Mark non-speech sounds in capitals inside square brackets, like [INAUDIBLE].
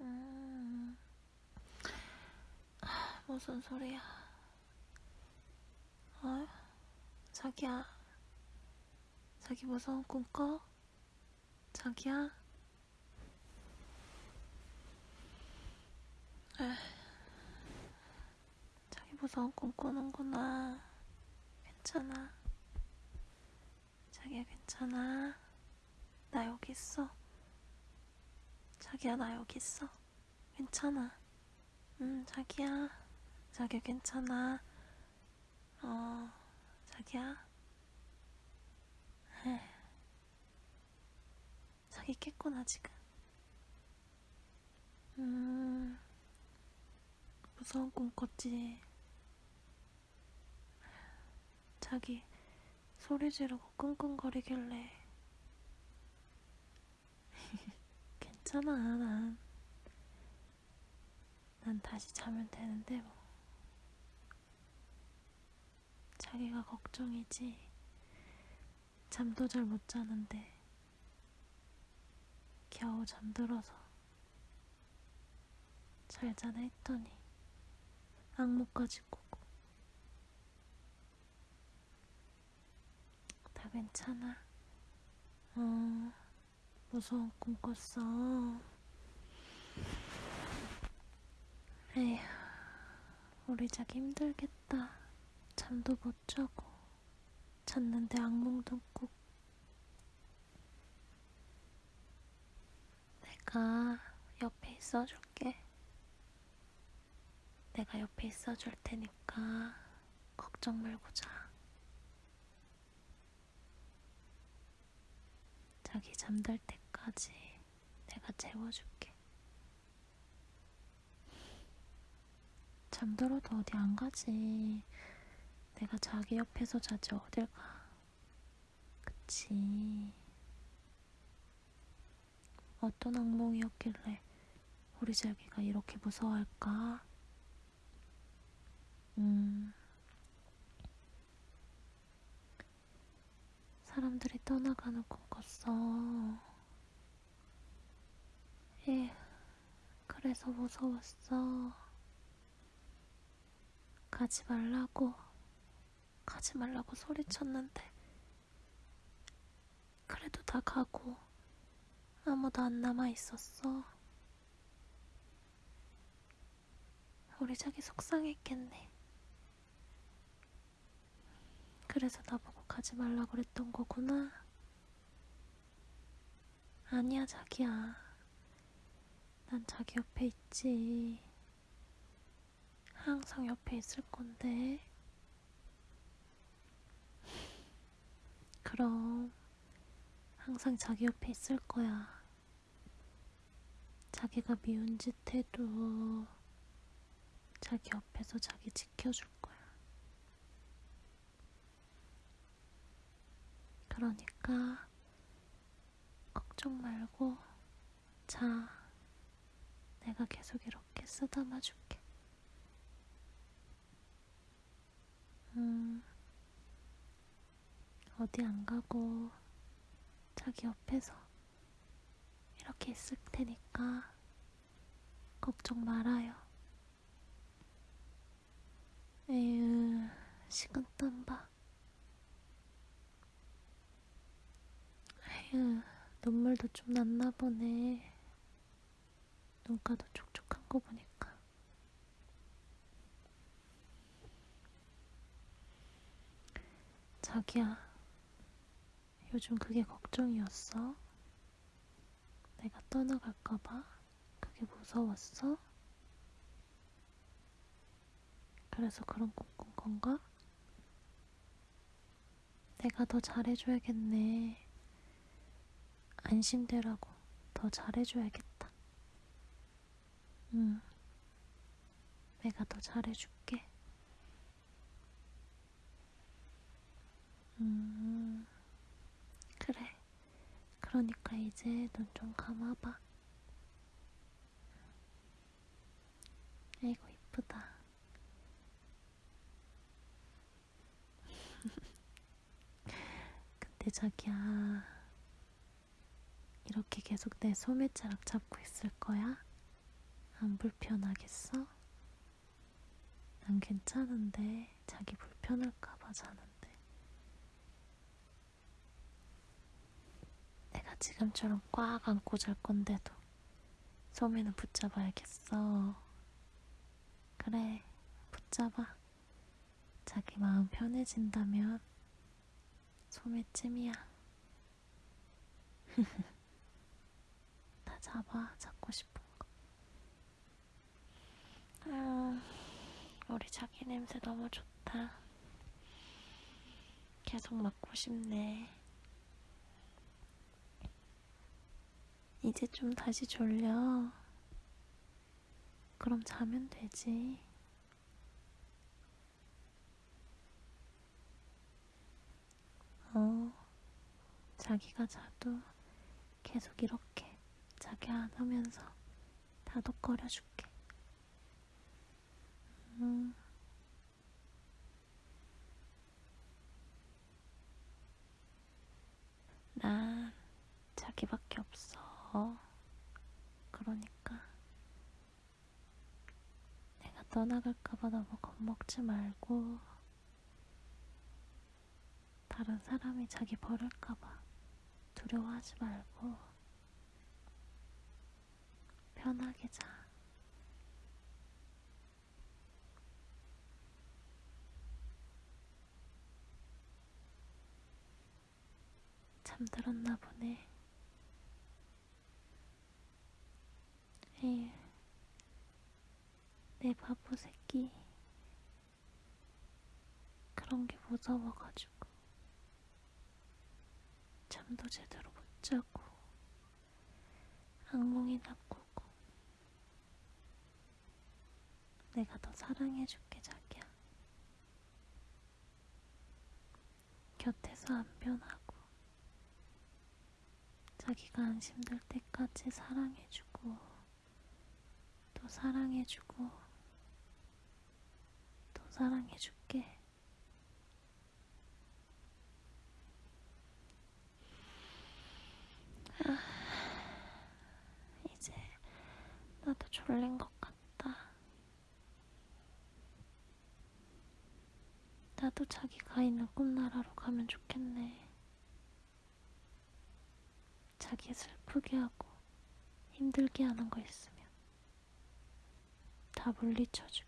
음. 아, 무슨 소리야? 어? 자기야. 자기 무서운 꿈 꿔? 자기야? 에휴, 자기 무서운 꿈 꾸는구나. 괜찮아. 자기야, 괜찮아. 나 여기 있어. 자기야, 나 여기 있어. 괜찮아. 응, 자기야. 자기야, 괜찮아. 어, 자기야. 에휴. 자기 깼구나, 지금. 음, 무서운 꿈 꿨지. 자기 소리 지르고 끙끙거리길래. 괜찮아, 난. 난 다시 자면 되는데, 뭐. 자기가 걱정이지. 잠도 잘 못 자는데. 겨우 잠들어서. 잘 자네 했더니. 악몽까지 꾸고. 다 괜찮아. 어, 무서운 꿈 꿨어. 에휴, 우리 자기 힘들겠다. 잠도 못 자고, 잤는데 악몽도 꾸고. 내가 옆에 있어줄게. 내가 옆에 있어줄 테니까 걱정 말고 자. 자기 잠들 때까지 내가 재워줄게. 잠들어도 어디 안 가지. 내가 자기 옆에서 자지 어딜 가. 그치. 어떤 악몽이었길래 우리 자기가 이렇게 무서워할까? 음. 사람들이 떠나가는 꿈 꿨어. 에, 그래서 무서웠어. 가지 말라고, 가지 말라고 소리쳤는데, 그래도 다 가고, 아무도 안 남아 있었어. 우리 자기 속상했겠네. 그래서 나보고 가지 말라 그랬던 거구나. 아니야, 자기야. 난 자기 옆에 있지. 항상 옆에 있을 건데. 그럼, 항상 자기 옆에 있을 거야. 자기가 미운 짓 해도 자기 옆에서 자기 지켜줄 거야. 그러니까 걱정 말고 자. 내가 계속 이렇게 쓰다마 줄게. 음, 어디 안 가고 자기 옆에서 이렇게 있을 테니까 걱정 말아요. 에휴, 식은땀 봐. 휴, 눈물도 좀 났나 보네. 눈가도 촉촉한 거 보니까. 자기야, 요즘 그게 걱정이었어? 내가 떠나갈까봐? 그게 무서웠어? 그래서 그런 꿈 꾼 건가? 내가 더 잘해줘야겠네. 안심되라고 더 잘해줘야겠다. 응. 내가 더 잘해줄게. 음, 그래. 그러니까 이제 눈 좀 감아봐. 아이고, 이쁘다. [LAUGHS] 근데 자기야, 이렇게 계속 내 소매자락 잡고 있을 거야? 안 불편하겠어? 난 괜찮은데 자기 불편할까봐 자는데. 내가 지금처럼 꽉 안고 잘 건데도 소미는 붙잡아야겠어. 그래, 붙잡아. 자기 마음 편해진다면 소매찜이야. [LAUGHS] 다 잡아, 잡고 싶은 거. 아, 우리 자기 냄새 너무 좋다. 계속 맡고 싶네. 이제 좀 다시 졸려. 그럼 자면 되지. 어, 자기가 자도 계속 이렇게 자기 안 하면서 다독거려줄게. 음. 난 자기밖에 없어. 그러니까 내가 떠나갈까봐 너무 겁먹지 말고 다른 사람이 자기 버릴까봐 두려워하지 말고 편하게 자. 잠들었나 보네. 에휴, 내 바보 새끼. 그런 게 무서워가지고. 잠도 제대로 못 자고. 악몽이나 꾸고. 내가 더 사랑해줄게, 자기야. 곁에서 안 변하고. 자기가 안심될 때까지 사랑해주고, 또 사랑해주고, 또 사랑해줄게. 아, 이제 나도 졸린 것 같다. 나도 있는 꿈나라로 가면 좋겠네. 자기 슬프게 하고 힘들게 하는 거 있으면 다 물리쳐주게.